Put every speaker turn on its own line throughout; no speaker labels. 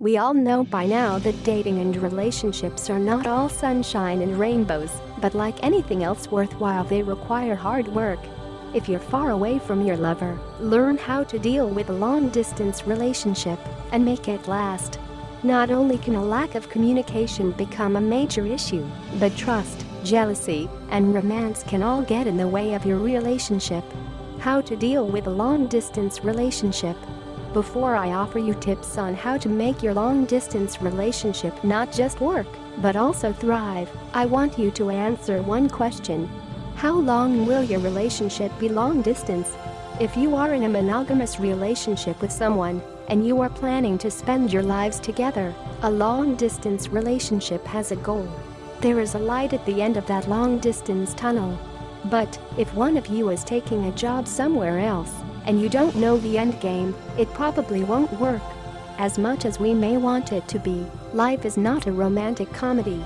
We all know by now that dating and relationships are not all sunshine and rainbows, but like anything else worthwhile they require hard work. If you're far away from your lover, learn how to deal with a long-distance relationship and make it last. Not only can a lack of communication become a major issue, but trust, jealousy, and romance can all get in the way of your relationship. How to deal with a long-distance relationship before I offer you tips on how to make your long-distance relationship not just work, but also thrive, I want you to answer one question. How long will your relationship be long-distance? If you are in a monogamous relationship with someone, and you are planning to spend your lives together, a long-distance relationship has a goal. There is a light at the end of that long-distance tunnel. But, if one of you is taking a job somewhere else, and you don't know the end game, it probably won't work. As much as we may want it to be, life is not a romantic comedy.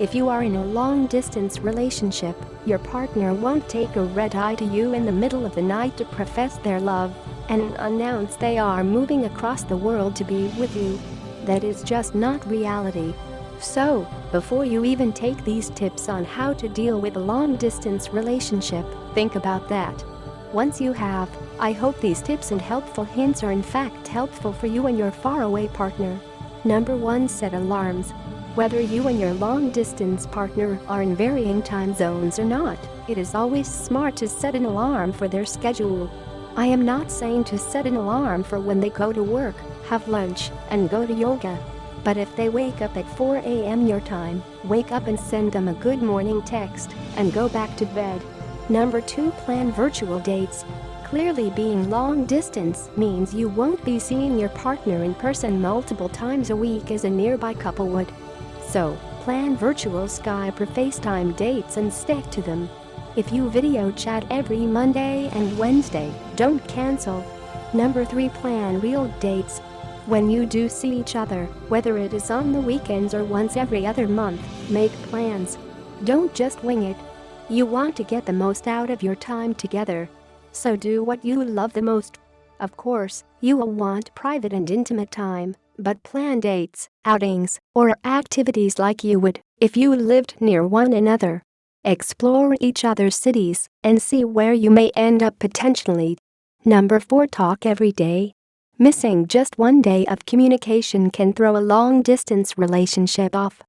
If you are in a long-distance relationship, your partner won't take a red eye to you in the middle of the night to profess their love and announce they are moving across the world to be with you. That is just not reality. So, before you even take these tips on how to deal with a long-distance relationship, think about that. Once you have, I hope these tips and helpful hints are in fact helpful for you and your faraway partner. Number 1 Set alarms. Whether you and your long-distance partner are in varying time zones or not, it is always smart to set an alarm for their schedule. I am not saying to set an alarm for when they go to work, have lunch, and go to yoga. But if they wake up at 4 a.m. your time, wake up and send them a good morning text and go back to bed. Number 2 Plan virtual dates. Clearly being long distance means you won't be seeing your partner in person multiple times a week as a nearby couple would. So, plan virtual Skype or FaceTime dates and stick to them. If you video chat every Monday and Wednesday, don't cancel. Number 3 Plan real dates. When you do see each other, whether it is on the weekends or once every other month, make plans. Don't just wing it, you want to get the most out of your time together. So do what you love the most. Of course, you will want private and intimate time, but plan dates, outings, or activities like you would if you lived near one another. Explore each other's cities and see where you may end up potentially. Number 4 Talk every day. Missing just one day of communication can throw a long-distance relationship off.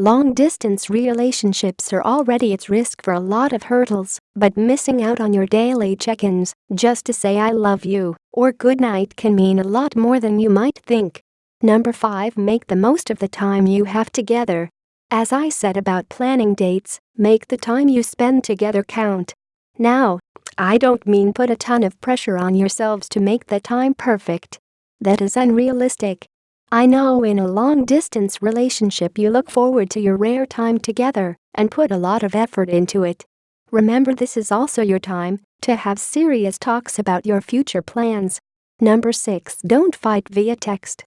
Long-distance relationships are already at risk for a lot of hurdles, but missing out on your daily check-ins just to say I love you or good night can mean a lot more than you might think. Number 5 Make the most of the time you have together. As I said about planning dates, make the time you spend together count. Now, I don't mean put a ton of pressure on yourselves to make the time perfect. That is unrealistic. I know in a long-distance relationship you look forward to your rare time together and put a lot of effort into it. Remember this is also your time to have serious talks about your future plans. Number 6 Don't fight via text.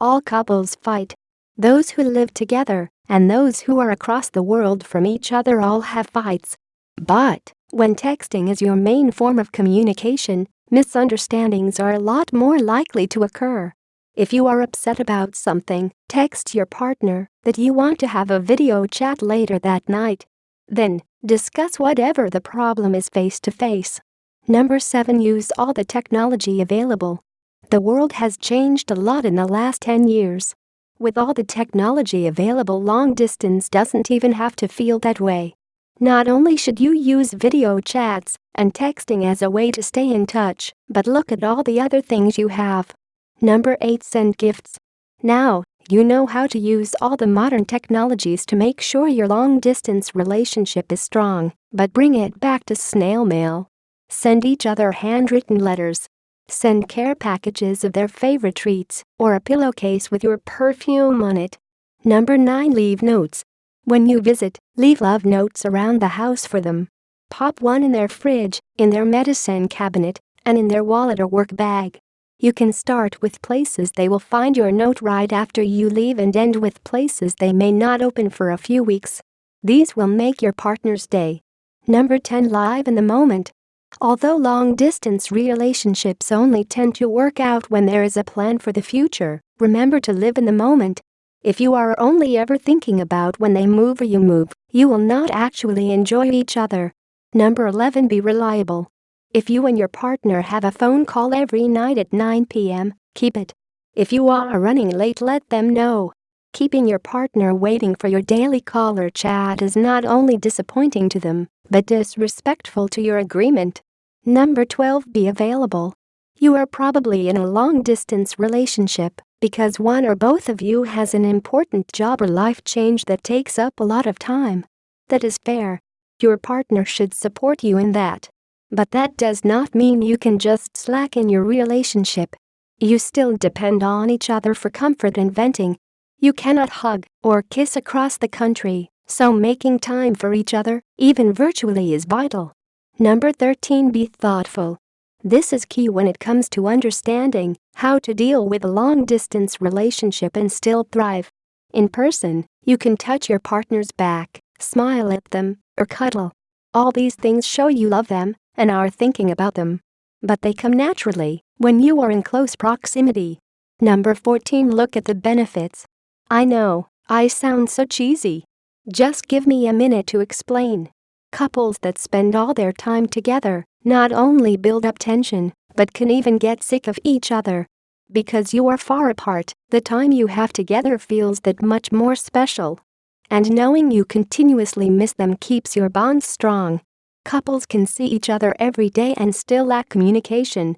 All couples fight. Those who live together and those who are across the world from each other all have fights. But, when texting is your main form of communication, misunderstandings are a lot more likely to occur. If you are upset about something, text your partner that you want to have a video chat later that night. Then, discuss whatever the problem is face to face. Number 7 Use all the technology available. The world has changed a lot in the last 10 years. With all the technology available long distance doesn't even have to feel that way. Not only should you use video chats and texting as a way to stay in touch, but look at all the other things you have. Number 8 Send gifts. Now, you know how to use all the modern technologies to make sure your long-distance relationship is strong, but bring it back to snail mail. Send each other handwritten letters. Send care packages of their favorite treats or a pillowcase with your perfume on it. Number 9 Leave notes. When you visit, leave love notes around the house for them. Pop one in their fridge, in their medicine cabinet, and in their wallet or work bag. You can start with places they will find your note right after you leave and end with places they may not open for a few weeks. These will make your partner's day. Number 10 Live in the moment. Although long-distance relationships only tend to work out when there is a plan for the future, remember to live in the moment. If you are only ever thinking about when they move or you move, you will not actually enjoy each other. Number 11 Be reliable. If you and your partner have a phone call every night at 9 p.m., keep it. If you are running late let them know. Keeping your partner waiting for your daily call or chat is not only disappointing to them, but disrespectful to your agreement. Number 12 Be available. You are probably in a long-distance relationship because one or both of you has an important job or life change that takes up a lot of time. That is fair. Your partner should support you in that. But that does not mean you can just slack in your relationship you still depend on each other for comfort and venting. You cannot hug or kiss across the country, so making time for each other, even virtually is vital. Number 13 Be thoughtful. This is key when it comes to understanding how to deal with a long-distance relationship and still thrive. In person, you can touch your partner's back, smile at them, or cuddle. All these things show you love them and are thinking about them. But they come naturally when you are in close proximity. Number 14 Look at the benefits. I know, I sound so cheesy. Just give me a minute to explain. Couples that spend all their time together not only build up tension, but can even get sick of each other. Because you are far apart, the time you have together feels that much more special. And knowing you continuously miss them keeps your bonds strong. Couples can see each other every day and still lack communication,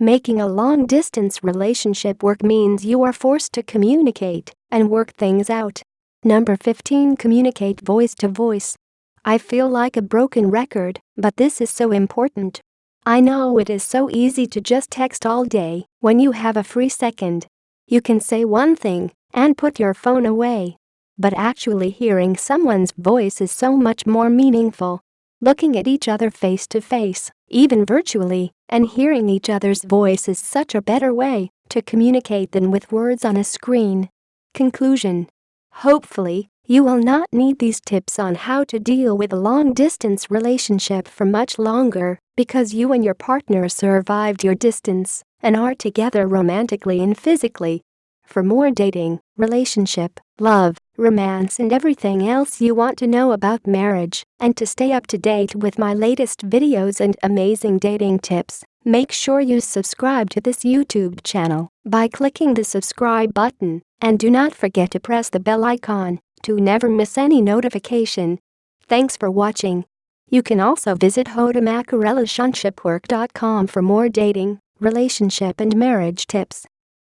Making a long-distance relationship work means you are forced to communicate and work things out. Number 15 Communicate voice to voice. I feel like a broken record, but this is so important. I know it is so easy to just text all day when you have a free second. You can say one thing and put your phone away. But actually hearing someone's voice is so much more meaningful. Looking at each other face to face, even virtually, and hearing each other's voice is such a better way to communicate than with words on a screen. Conclusion Hopefully, you will not need these tips on how to deal with a long-distance relationship for much longer because you and your partner survived your distance and are together romantically and physically. For more dating, relationship, love, romance and everything else you want to know about marriage, and to stay up to date with my latest videos and amazing dating tips, make sure you subscribe to this YouTube channel by clicking the subscribe button, and do not forget to press the bell icon to never miss any notification. Thanks for watching. You can also visit HowToMakeARelationshipWork.com for more dating, relationship and marriage tips.